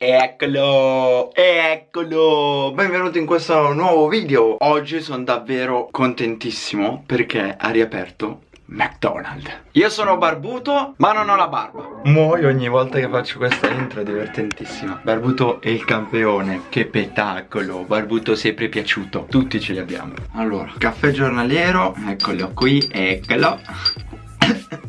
Eccolo, eccolo, benvenuti in questo nuovo video. Oggi sono davvero contentissimo perché ha riaperto McDonald's. Io sono barbuto ma non ho la barba. Muoio ogni volta che faccio questa intro, è divertentissima. Barbuto è il campione, che spettacolo Barbuto sempre piaciuto, tutti ce li abbiamo. Allora, caffè giornaliero, eccolo qui, eccolo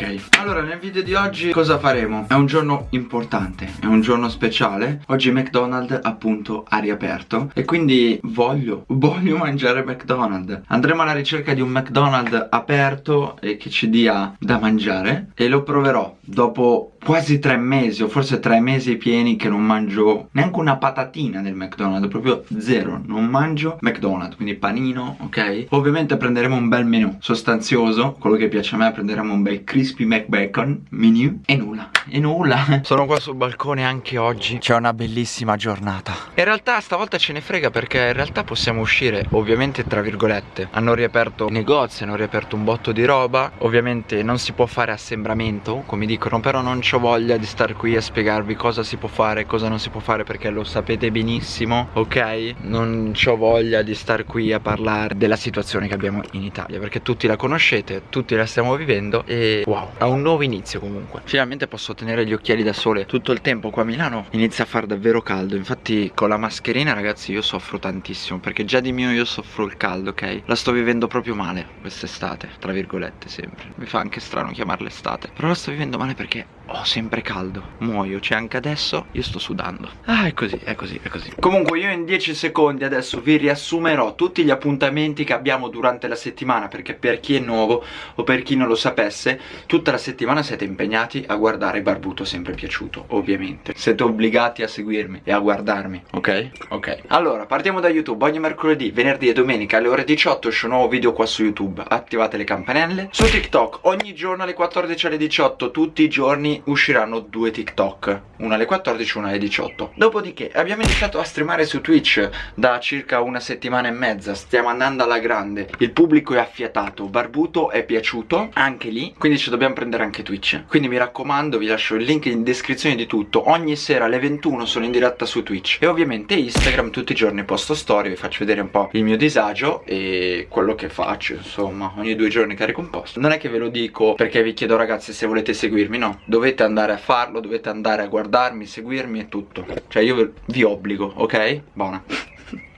Ok, allora nel video di oggi cosa faremo? È un giorno importante, è un giorno speciale Oggi McDonald's appunto ha riaperto E quindi voglio, voglio mangiare McDonald's Andremo alla ricerca di un McDonald's aperto e che ci dia da mangiare E lo proverò dopo quasi tre mesi o forse tre mesi pieni che non mangio neanche una patatina del McDonald's Proprio zero, non mangio McDonald's, quindi panino, ok? Ovviamente prenderemo un bel menù sostanzioso Quello che piace a me prenderemo un bel crispy McBacon menu E nulla, e nulla. Sono qua sul balcone anche oggi. C'è una bellissima giornata. In realtà stavolta ce ne frega perché in realtà possiamo uscire Ovviamente tra virgolette. Hanno riaperto negozi, hanno riaperto un botto di roba. Ovviamente non si può fare assembramento come dicono Però non ho voglia di star qui a spiegarvi cosa si può fare e cosa non si può fare Perché lo sapete benissimo, ok? Non ho voglia di star qui a parlare della situazione che abbiamo in Italia Perché tutti la conoscete, tutti la stiamo vivendo E wow, ha un nuovo inizio comunque Finalmente posso tenere gli occhiali da sole tutto il tempo Qua a Milano inizia a far davvero caldo Infatti con la mascherina ragazzi io soffro tantissimo Perché già di mio io soffro il caldo, ok? La sto vivendo proprio male quest'estate, tra virgolette sempre Mi fa anche strano chiamarla estate Però la sto vivendo male perché ho sempre caldo Muoio, cioè anche adesso io sto sudando. Ah è così, è così, è così. Comunque io in 10 secondi adesso vi riassumerò tutti gli appuntamenti che abbiamo durante la settimana Perché per chi è nuovo o per chi non lo sapesse Tutta la settimana siete impegnati a guardare Barbuto sempre piaciuto Ovviamente. Siete obbligati a seguirmi e a guardarmi Ok? Ok. Allora partiamo da YouTube. Ogni mercoledì, venerdì e domenica alle ore 18 esce un nuovo video qua su YouTube. Attivate le campanelle. Su TikTok ogni giorno alle 14 alle 18 Tutti i giorni usciranno due TikTok Una alle 14 una alle 18 Dopodiché abbiamo iniziato a streamare su Twitch Da circa una settimana e mezza. Stiamo andando alla grande. Il pubblico è affiatato Barbuto è piaciuto Anche lì. Quindi ci dobbiamo prendere anche Twitch. Quindi mi raccomando vi lascio il link in descrizione di tutto. Ogni sera alle 21 sono in diretta su Twitch. E ovviamente Instagram tutti i giorni posto storie Vi faccio vedere un po' il mio disagio E quello che faccio insomma Ogni due giorni carico un post. Non è che ve lo dico perché vi chiedo ragazzi se volete seguirmi No. Dovete dovete andare a farlo, dovete andare a guardarmi, seguirmi e tutto Cioè io vi obbligo, ok? Buona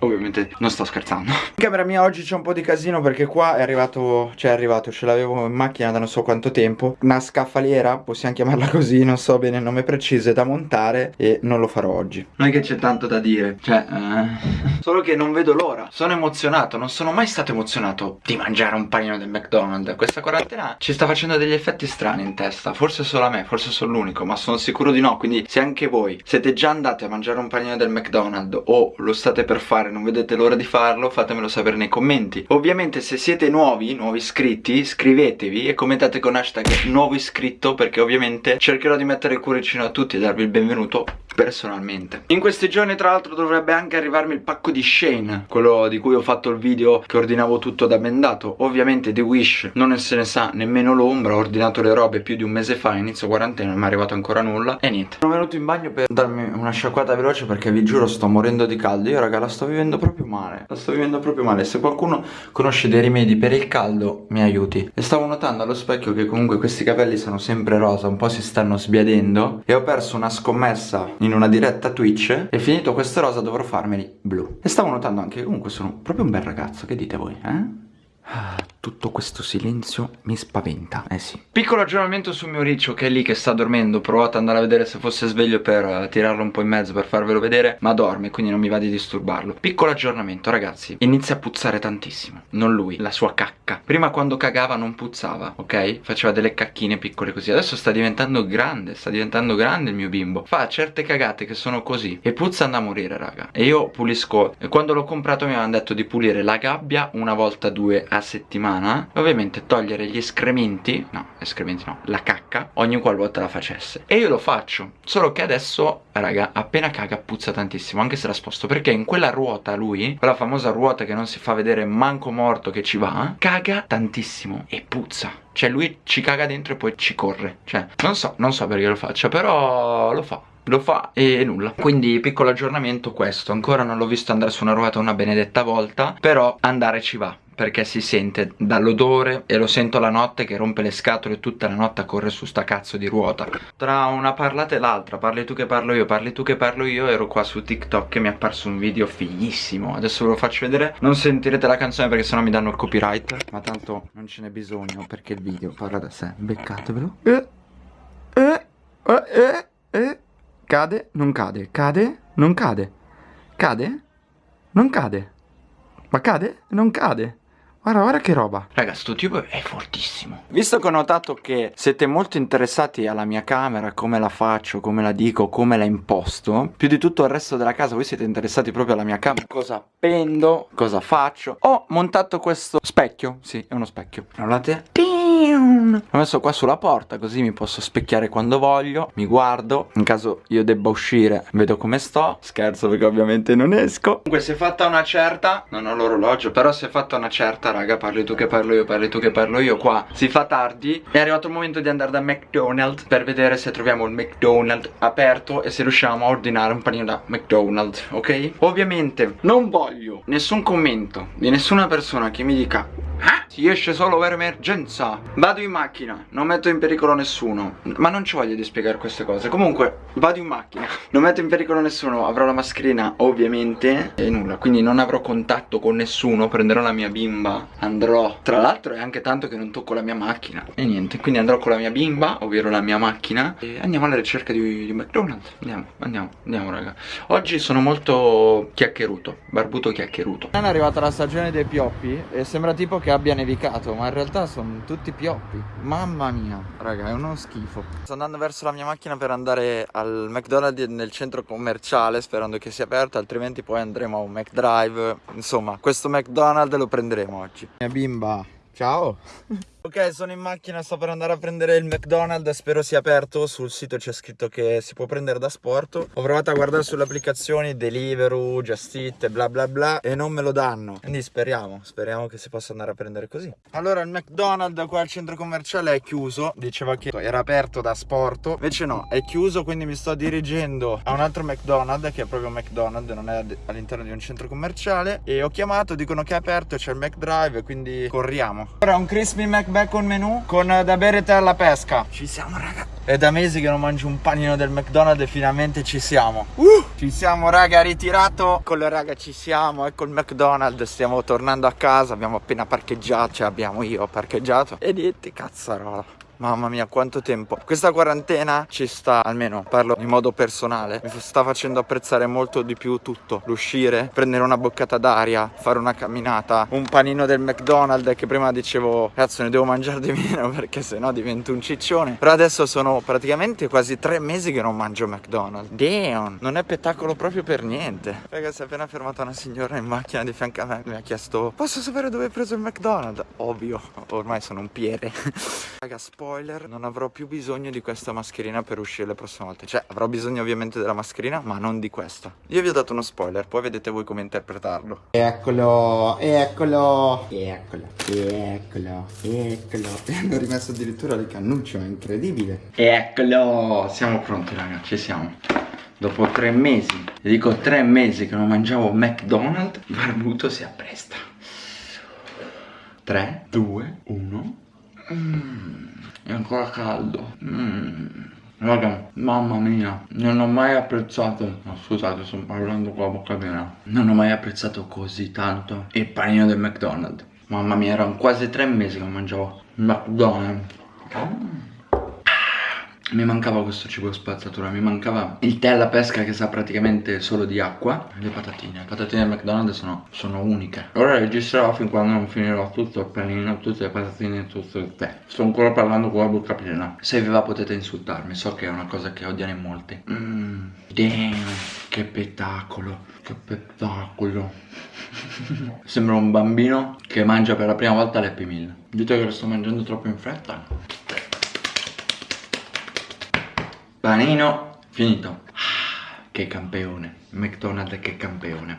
Ovviamente non sto scherzando. In camera mia oggi c'è un po' di casino perché qua è arrivato Cioè è arrivato, ce l'avevo in macchina da non so quanto tempo. Una scaffaliera, possiamo chiamarla così Non so bene il nome preciso, è da montare E non lo farò oggi. Non è che c'è tanto da dire Cioè, eh... Solo che non vedo l'ora. Sono emozionato, non sono mai stato emozionato Di mangiare un panino del McDonald's. Questa quarantena ci sta facendo degli effetti strani in testa. Forse solo a me, forse sono l'unico Ma sono sicuro di no. Quindi se anche voi siete già andati a mangiare un panino del McDonald's O lo state per fare non vedete l'ora di farlo fatemelo sapere nei commenti. Ovviamente se siete nuovi, nuovi iscritti iscrivetevi e commentate con hashtag nuovo iscritto perché ovviamente cercherò di mettere il cuoricino a tutti e darvi il benvenuto personalmente. In questi giorni tra l'altro dovrebbe anche arrivarmi il pacco di Shane Quello di cui ho fatto il video che ordinavo tutto da bendato Ovviamente The Wish non se ne sa nemmeno l'ombra Ho ordinato le robe più di un mese fa, inizio quarantena, non mi è arrivato ancora nulla E niente. Sono venuto in bagno per darmi una sciacquata veloce perché vi giuro sto morendo di caldo. Io raga la sto vivendo proprio male La sto vivendo proprio male. Se qualcuno conosce dei rimedi per il caldo mi aiuti. E stavo notando allo specchio che comunque questi capelli sono sempre rosa Un po' si stanno sbiadendo E ho perso una scommessa in una diretta Twitch e finito questa rosa dovrò farmeli blu e stavo notando anche che comunque sono proprio un bel ragazzo che dite voi eh? Tutto questo silenzio mi spaventa, eh sì. Piccolo aggiornamento sul mio riccio che è lì che sta dormendo Provate ad andare a vedere se fosse sveglio per uh, tirarlo un po' in mezzo per farvelo vedere Ma dorme, quindi non mi va di disturbarlo. Piccolo aggiornamento ragazzi. Inizia a puzzare tantissimo. Non lui, la sua cacca. Prima quando cagava non puzzava, ok? Faceva delle cacchine piccole così. Adesso sta diventando grande, sta diventando grande il mio bimbo. Fa certe cagate che sono così. E puzza da morire raga. E io pulisco E quando l'ho comprato mi avevano detto di pulire la gabbia una volta due a settimana e ovviamente togliere gli escrementi, no, escrementi no, la cacca ogni qualvolta la facesse. E io lo faccio, solo che adesso, raga, appena caga puzza tantissimo, anche se la sposto, perché in quella ruota lui, quella famosa ruota che non si fa vedere manco morto che ci va, caga tantissimo e puzza. Cioè lui ci caga dentro e poi ci corre Cioè non so, non so perché lo faccia Però lo fa lo fa e nulla quindi piccolo aggiornamento questo ancora non l'ho visto andare su una ruota una benedetta volta però andare ci va perché si sente dall'odore e lo sento la notte che rompe le scatole tutta la notte a correre su sta cazzo di ruota tra una parlata e l'altra parli tu che parlo io parli tu che parlo io ero qua su TikTok e mi è apparso un video fighissimo adesso ve lo faccio vedere non sentirete la canzone perché sennò mi danno il copyright ma tanto non ce n'è bisogno perché il video parla da sé beccatevelo eh, eh, eh, eh, eh. Cade, non cade, cade, non cade. Cade? Non cade. Ma cade? Non cade. Guarda, guarda che roba. Raga, sto tipo è fortissimo. Visto che ho notato che siete molto interessati alla mia camera Come la faccio, come la dico, come la imposto Più di tutto il resto della casa Voi siete interessati proprio alla mia camera. Cosa appendo, cosa faccio? Ho montato questo specchio Sì, è uno specchio. Guardate L'ho messo qua sulla porta Così mi posso specchiare quando voglio Mi guardo In caso io debba uscire Vedo come sto Scherzo perché ovviamente non esco. Comunque si è fatta una certa Non ho l'orologio Però si è fatta una certa raga parli tu che parlo io parli tu che parlo io qua si fa tardi. È arrivato il momento di andare da McDonald's per vedere se troviamo il McDonald's aperto e se riusciamo a ordinare un panino da McDonald's ok? Ovviamente non voglio nessun commento di nessuna persona che mi dica ah, si esce solo per emergenza. Vado in macchina, non metto in pericolo nessuno. Ma non ci voglio di spiegare queste cose. Comunque, vado in macchina. Non metto in pericolo nessuno, avrò la mascherina ovviamente E nulla, quindi non avrò contatto con nessuno. Prenderò la mia bimba, andrò. Tra l'altro è anche tanto che non tocco la mia macchina. E niente, quindi andrò con la mia bimba Ovvero la mia macchina. E andiamo alla ricerca di, di McDonald's Andiamo, andiamo, andiamo raga. Oggi sono molto chiacchieruto. Barbuto chiacchieruto. È arrivata la stagione dei pioppi E sembra tipo che abbia nevicato Ma in realtà sono tutti pioppi. Mamma mia Raga è uno schifo. Sto andando verso la mia macchina per andare al McDonald's nel centro commerciale Sperando che sia aperto Altrimenti poi andremo a un McDrive. Insomma questo McDonald's lo prenderemo oggi. Mia bimba Ciao Ok sono in macchina sto per andare a prendere il McDonald's Spero sia aperto. Sul sito c'è scritto che si può prendere da sport. Ho provato a guardare sulle applicazioni Deliveroo, Just Eat bla bla bla E non me lo danno. Quindi speriamo Speriamo che si possa andare a prendere così. Allora il McDonald's qua al centro commerciale è chiuso. Diceva che era aperto da sport Invece no è chiuso Quindi mi sto dirigendo a un altro McDonald's Che è proprio McDonald's Non è all'interno di un centro commerciale. E ho chiamato Dicono che è aperto C'è il McDrive Quindi corriamo. Ora un crispy Mac Bacon menù con da bere tè alla pesca. Ci siamo raga. È da mesi che non mangio un panino del McDonald's e finalmente ci siamo. Uh, ci siamo raga, ritirato. Con le raga ci siamo, ecco il McDonald's. Stiamo tornando a casa, abbiamo appena parcheggiato, cioè abbiamo io parcheggiato. E niente, cazzarola. Mamma mia quanto tempo. Questa quarantena ci sta Almeno parlo in modo personale Mi sta facendo apprezzare molto di più tutto. L'uscire Prendere una boccata d'aria Fare una camminata Un panino del McDonald's Che prima dicevo Cazzo ne devo mangiare di meno Perché sennò divento un ciccione. Però adesso sono praticamente quasi tre mesi che non mangio McDonald's. Damn! Non è spettacolo proprio per niente. Ragazzi è appena fermata una signora in macchina di fianco a me. Mi ha chiesto Posso sapere dove hai preso il McDonald's? Ovvio Ormai sono un piede. Raga spoiler spoiler. Non avrò più bisogno di questa mascherina per uscire le prossime volte. Cioè avrò bisogno ovviamente della mascherina ma non di questa. Io vi ho dato uno spoiler poi vedete voi come interpretarlo. Eccolo, eccolo, eccolo, eccolo, eccolo. E hanno rimesso addirittura le cannucce, è incredibile. Eccolo, siamo pronti raga, ci siamo. Dopo tre mesi, dico tre mesi che non mangiavo McDonald's Barbuto si appresta. 3, 2, 1 Mmm è ancora caldo. Mm. Raga, mamma mia, non ho mai apprezzato, no, scusate sto parlando con la bocca piena. Non ho mai apprezzato così tanto il panino del McDonald's. Mamma mia, erano quasi tre mesi che mangiavo McDonald's. Mm mi mancava questo cibo spazzatura, mi mancava il tè alla pesca che sa praticamente solo di acqua Le patatine, le patatine del McDonald's sono, sono uniche Ora registrerò fin quando non finirò tutto il panino, tutte le patatine e tutto il tè Sto ancora parlando con la bocca piena Se vi va potete insultarmi, so che è una cosa che odiano in molti Mmm, Damn, che spettacolo, che spettacolo. Sembra un bambino che mangia per la prima volta l'Happy Meal. Dite che lo sto mangiando troppo in fretta? Panino, finito. Ah, che campione. McDonald's che campione.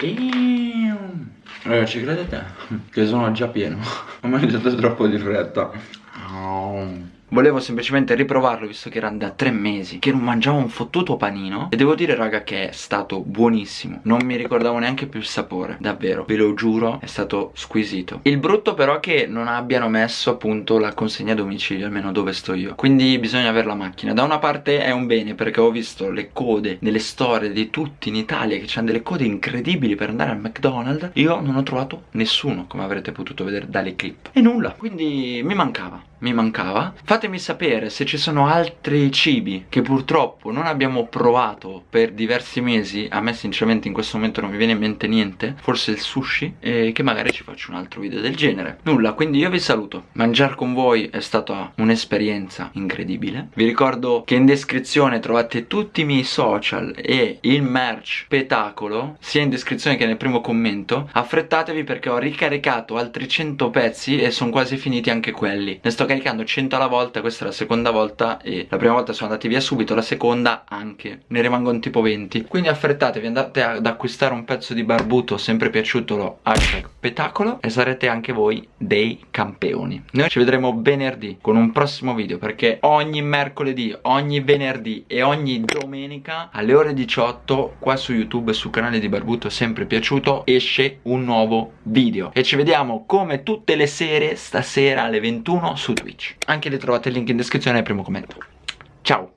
Damn. Ragazzi, credete? Che sono già pieno. Ho mangiato troppo di fretta. Oh. Volevo semplicemente riprovarlo visto che era da tre mesi che non mangiavo un fottuto panino. E devo dire raga che è stato buonissimo. Non mi ricordavo neanche più il sapore Davvero, ve lo giuro, è stato squisito. Il brutto però è che non abbiano messo appunto la consegna a domicilio Almeno dove sto io. Quindi bisogna avere la macchina. Da una parte è un bene perché ho visto le code nelle storie di tutti in Italia Che hanno delle code incredibili per andare al McDonald's. Io non ho trovato nessuno come avrete potuto vedere dalle clip. E nulla, quindi mi mancava mi mancava. Fatemi sapere se ci sono altri cibi che purtroppo non abbiamo provato per diversi mesi. A me sinceramente in questo momento non mi viene in mente niente. Forse il sushi. E che magari ci faccio un altro video del genere. Nulla, quindi io vi saluto. Mangiare con voi è stata un'esperienza incredibile. Vi ricordo che in descrizione trovate tutti i miei social E il merch spettacolo Sia in descrizione che nel primo commento. Affrettatevi perché ho ricaricato altri 100 pezzi E sono quasi finiti anche quelli. Ne sto 100 alla volta questa è la seconda volta e la prima volta sono andati via subito la seconda anche ne rimangono tipo 20 quindi affrettatevi andate ad acquistare un pezzo di barbuto sempre piaciuto lo hashtag petacolo e sarete anche voi dei campioni. Noi ci vedremo venerdì con un prossimo video perché ogni mercoledì ogni venerdì e ogni domenica alle ore 18 qua su youtube sul canale di barbuto sempre piaciuto esce un nuovo video. E ci vediamo come tutte le sere stasera alle 21 su Twitch. Anche lì trovate il link in descrizione nel primo commento. Ciao